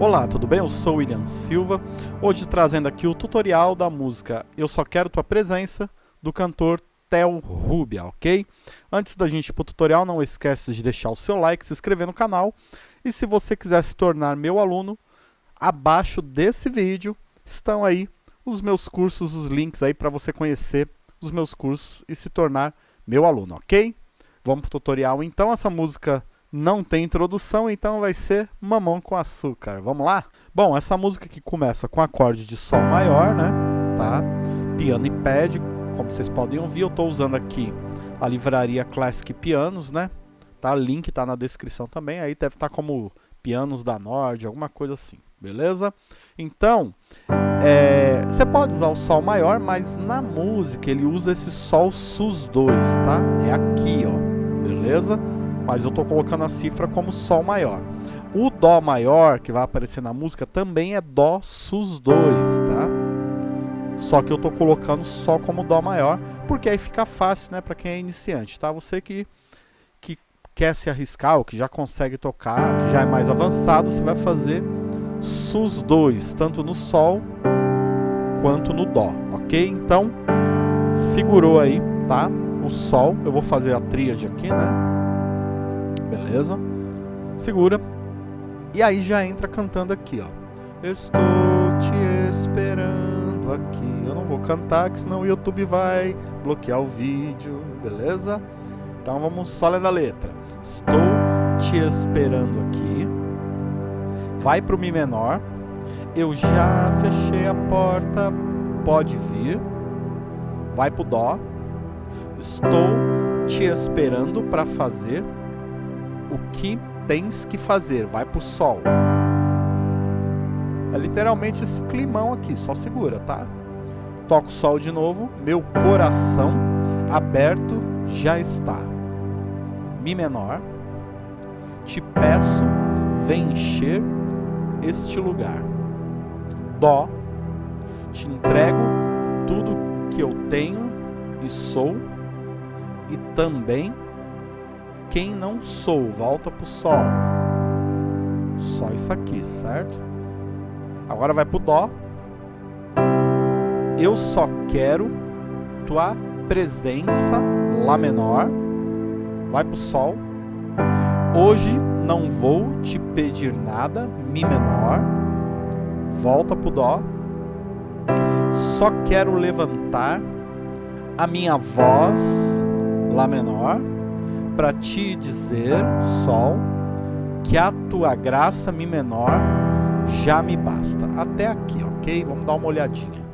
Olá, tudo bem? Eu sou William Silva, hoje trazendo aqui o tutorial da música Eu Só Quero Tua Presença, do cantor Theo Rubia, ok? Antes da gente ir para o tutorial, não esquece de deixar o seu like, se inscrever no canal, e se você quiser se tornar meu aluno, abaixo desse vídeo estão aí os meus cursos, os links aí para você conhecer os meus cursos e se tornar meu aluno, ok? Vamos para o tutorial então, essa música não tem introdução, então vai ser Mamão com Açúcar. Vamos lá? Bom, essa música aqui começa com acorde de Sol maior, né? Tá? Piano e pad, como vocês podem ouvir, eu estou usando aqui a livraria Classic Pianos, né? Tá? Link está na descrição também, aí deve estar tá como Pianos da Nord, alguma coisa assim, beleza? Então, é, você pode usar o Sol maior, mas na música ele usa esse Sol Sus2, tá? É aqui, ó, beleza? Mas eu estou colocando a cifra como Sol maior. O Dó maior, que vai aparecer na música, também é Dó sus 2, tá? Só que eu estou colocando só como Dó maior, porque aí fica fácil, né, para quem é iniciante, tá? Você que, que quer se arriscar, ou que já consegue tocar, que já é mais avançado, você vai fazer sus 2, tanto no Sol quanto no Dó, ok? Então, segurou aí, tá? O Sol, eu vou fazer a tríade aqui, né? Beleza? Segura. E aí já entra cantando aqui, ó. Estou te esperando aqui. Eu não vou cantar, que senão o YouTube vai bloquear o vídeo, beleza? Então vamos só lendo a letra. Estou te esperando aqui. Vai pro Mi menor. Eu já fechei a porta, pode vir. Vai pro Dó. Estou te esperando para fazer o que tens que fazer, vai pro sol. É literalmente esse climão aqui, só segura, tá? Toco o sol de novo, meu coração aberto já está. Mi menor, te peço, vem encher este lugar. Dó, te entrego tudo que eu tenho e sou, e também quem não sou, volta pro Sol. Só isso aqui, certo? Agora vai pro Dó. Eu só quero tua presença, Lá menor. Vai pro Sol. Hoje não vou te pedir nada, Mi menor. Volta pro Dó. Só quero levantar a minha voz, Lá menor para te dizer, Sol, que a tua graça Mi menor já me basta. Até aqui, ok? Vamos dar uma olhadinha.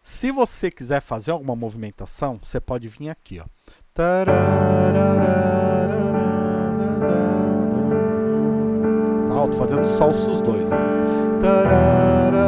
Se você quiser fazer alguma movimentação, você pode vir aqui, ó. Tá, ó, tô fazendo Sol sus dois, ó.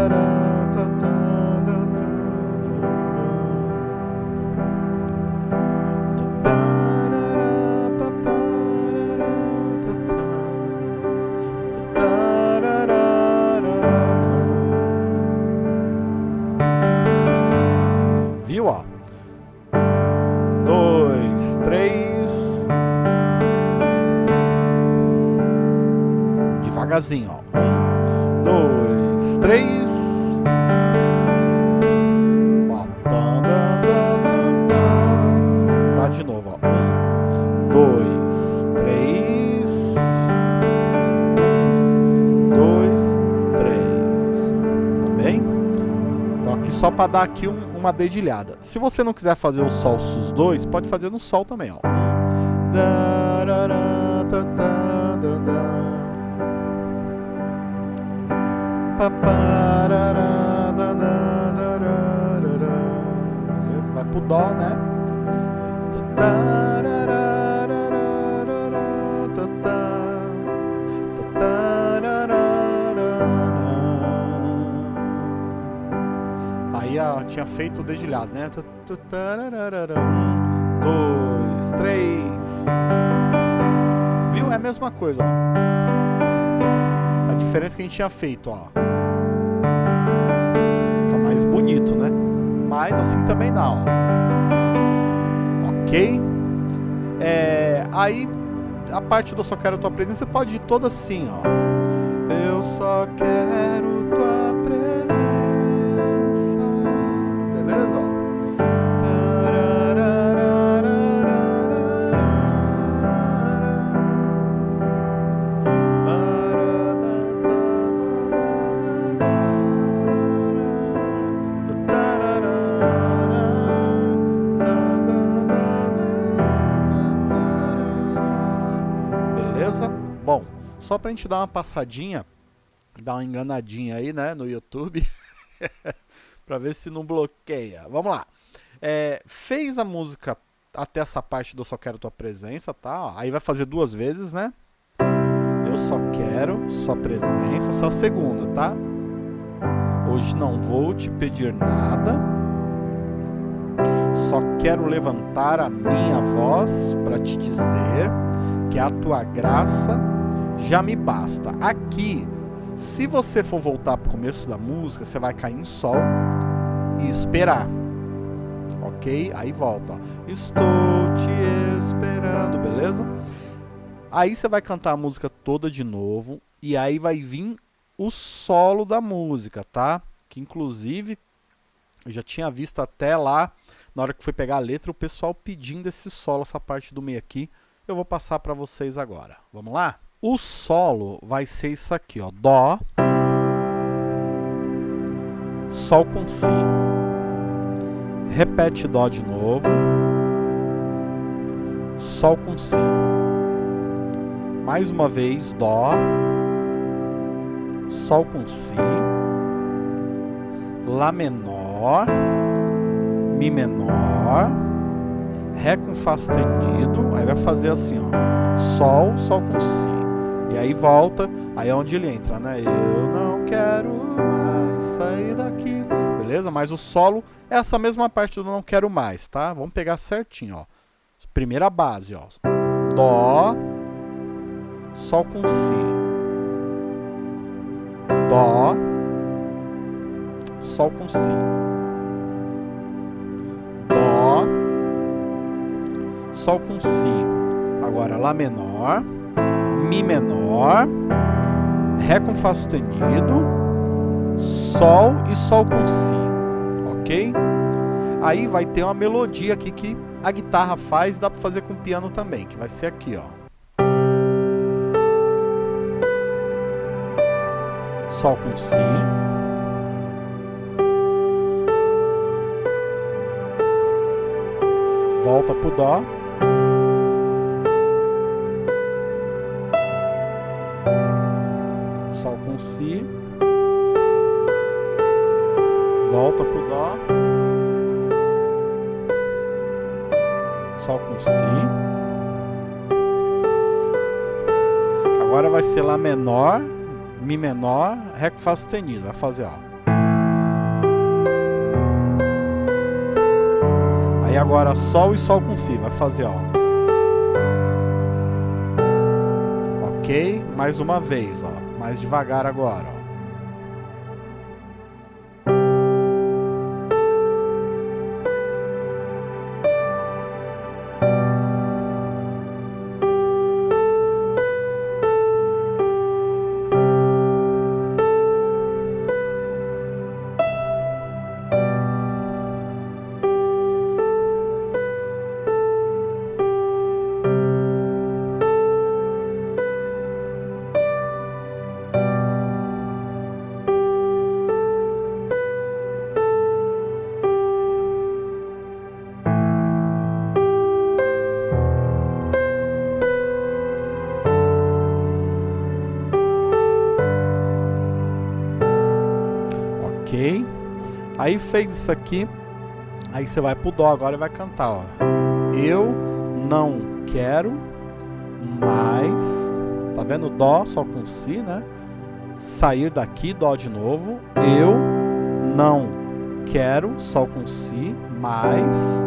De novo, ó. Um, dois, três. Um, dois, três. Tá bem? Então aqui só para dar aqui um, uma dedilhada. Se você não quiser fazer o Sol sus 2, pode fazer no Sol também, ó. Beleza? Vai pro Dó, né? Aí ó, tinha feito o dedilhado, né? Um, dois, três. Viu? É a mesma coisa, ó. A diferença que a gente tinha feito, ó mais bonito, né? Mas assim também dá, ó. Ok? É, aí, a parte do Só Quero Tua Presença, pode ir toda assim, ó. Eu só quero tua Só pra gente dar uma passadinha, dar uma enganadinha aí, né, no YouTube, pra ver se não bloqueia. Vamos lá. É, fez a música até essa parte do Só Quero Tua Presença, tá? Aí vai fazer duas vezes, né? Eu só quero sua presença, essa é a segunda, tá? Hoje não vou te pedir nada, só quero levantar a minha voz para te dizer que a tua graça já me basta. Aqui, se você for voltar para o começo da música, você vai cair em sol e esperar. Ok? Aí volta. Ó. Estou te esperando, beleza? Aí você vai cantar a música toda de novo e aí vai vir o solo da música, tá? Que inclusive eu já tinha visto até lá, na hora que foi pegar a letra, o pessoal pedindo esse solo, essa parte do meio aqui. Eu vou passar para vocês agora. Vamos lá? O solo vai ser isso aqui, ó. Dó, Sol com Si. Repete Dó de novo. Sol com Si. Mais uma vez, Dó, Sol com Si, Lá menor, Mi menor, Ré com Fá sustenido, aí vai fazer assim, ó, Sol, Sol com Si. E aí volta, aí é onde ele entra, né? Eu não quero mais sair daqui. Beleza? Mas o solo é essa mesma parte do não quero mais, tá? Vamos pegar certinho, ó. Primeira base, ó. Dó, Sol com Si. Dó, Sol com Si. Dó, Sol com Si. Agora Lá menor, Mi menor, Ré com Fá sustenido, Sol e Sol com Si. Ok? Aí vai ter uma melodia aqui que a guitarra faz, dá para fazer com o piano também, que vai ser aqui, ó. Sol com Si. Volta pro Dó. Si. Volta pro Dó. Sol com Si. Agora vai ser Lá menor. Mi menor, Ré com Fá sustenido. Vai fazer, ó. Aí agora Sol e Sol com Si. Vai fazer, ó. Ok? Mais uma vez, ó. Mais devagar agora, ó. Ok? Aí fez isso aqui, aí você vai pro Dó agora e vai cantar, ó. Eu não quero mais, tá vendo? Dó só com Si, né? Sair daqui, Dó de novo. Eu não quero, Sol com Si, mais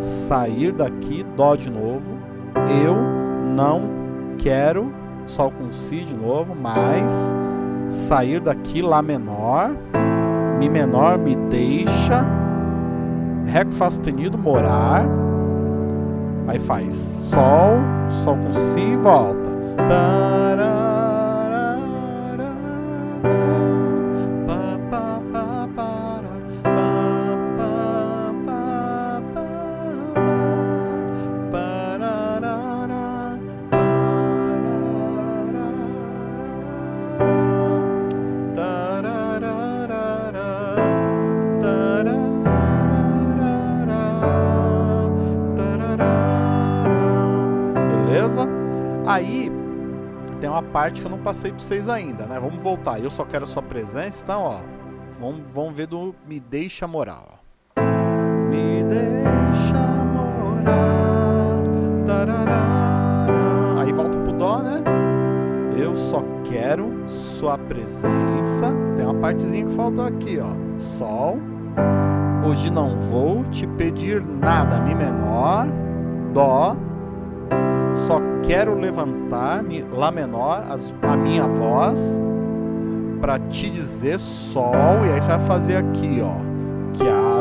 sair daqui, Dó de novo. Eu não quero, Sol com Si de novo, mais sair daqui, Lá menor. Mi menor, me deixa. Ré com Fá sustenido, morar. Aí faz Sol, Sol com Si e volta. Parte que eu não passei para vocês ainda, né? Vamos voltar. Eu só quero a sua presença, então, ó. Vamos, vamos ver do Me Deixa Morar, ó. Me deixa morar. Tararara. Aí volta pro Dó, né? Eu só quero sua presença. Tem uma partezinha que faltou aqui, ó. Sol. Hoje não vou te pedir nada. Mi menor. Dó só quero levantar Lá menor, a minha voz para te dizer Sol, e aí você vai fazer aqui, ó, que a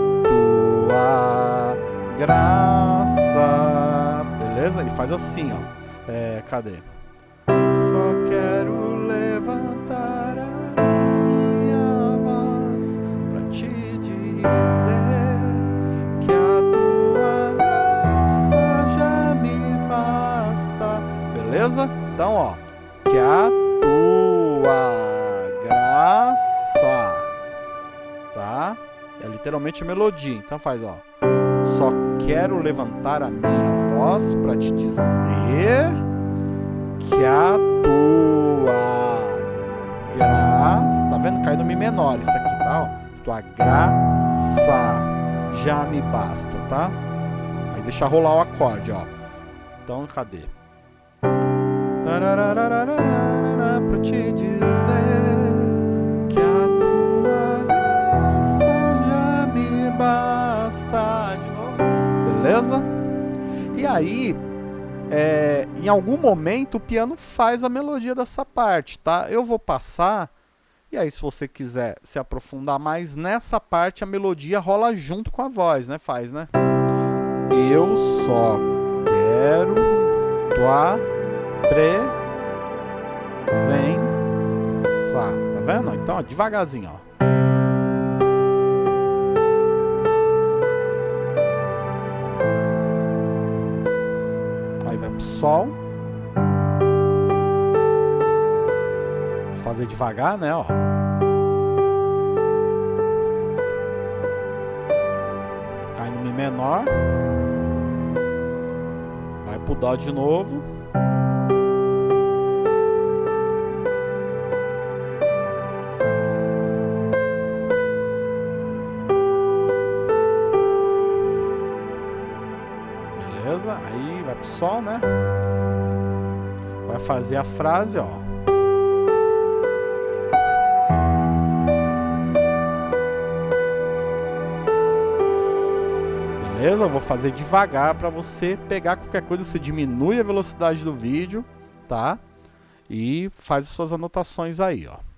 tua graça, beleza? Ele faz assim, ó, é, cadê? Então, ó, que a tua graça, tá? É literalmente melodia, então faz, ó. Só quero levantar a minha voz para te dizer que a tua graça, tá vendo? Cai no mi menor isso aqui, tá? Ó. Tua graça já me basta, tá? Aí deixa rolar o acorde, ó. Então, cadê? Pra te dizer que a tua graça já me basta. De novo, beleza? E aí, é, em algum momento o piano faz a melodia dessa parte, tá? Eu vou passar, e aí se você quiser se aprofundar mais nessa parte, a melodia rola junto com a voz, né? Faz, né? Eu só quero tua presença. Tá vendo? Então, ó, devagarzinho, ó. Aí vai pro sol. Fazer devagar, né, ó. Cai no Mi menor. Vai pro Dó de novo. Sol, né? Vai fazer a frase, ó. Beleza? Vou fazer devagar para você pegar qualquer coisa, você diminui a velocidade do vídeo, tá? E faz as suas anotações aí, ó.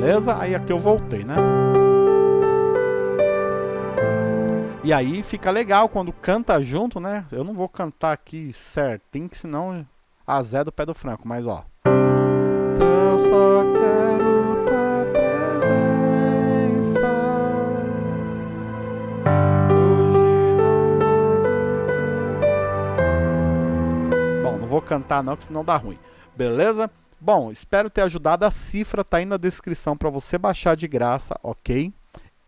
Beleza? Aí aqui eu voltei, né? E aí fica legal quando canta junto, né? Eu não vou cantar aqui certinho, que senão azé do pé do franco, mas ó. Eu só quero tua presença. Bom, não vou cantar não, que senão dá ruim. Beleza? Bom, espero ter ajudado. A cifra está aí na descrição para você baixar de graça, ok?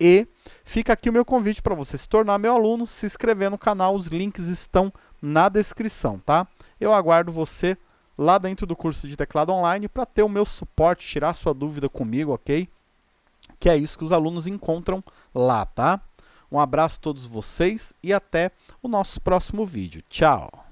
E fica aqui o meu convite para você se tornar meu aluno, se inscrever no canal, os links estão na descrição, tá? Eu aguardo você lá dentro do curso de teclado online para ter o meu suporte, tirar sua dúvida comigo, ok? Que é isso que os alunos encontram lá, tá? Um abraço a todos vocês e até o nosso próximo vídeo. Tchau!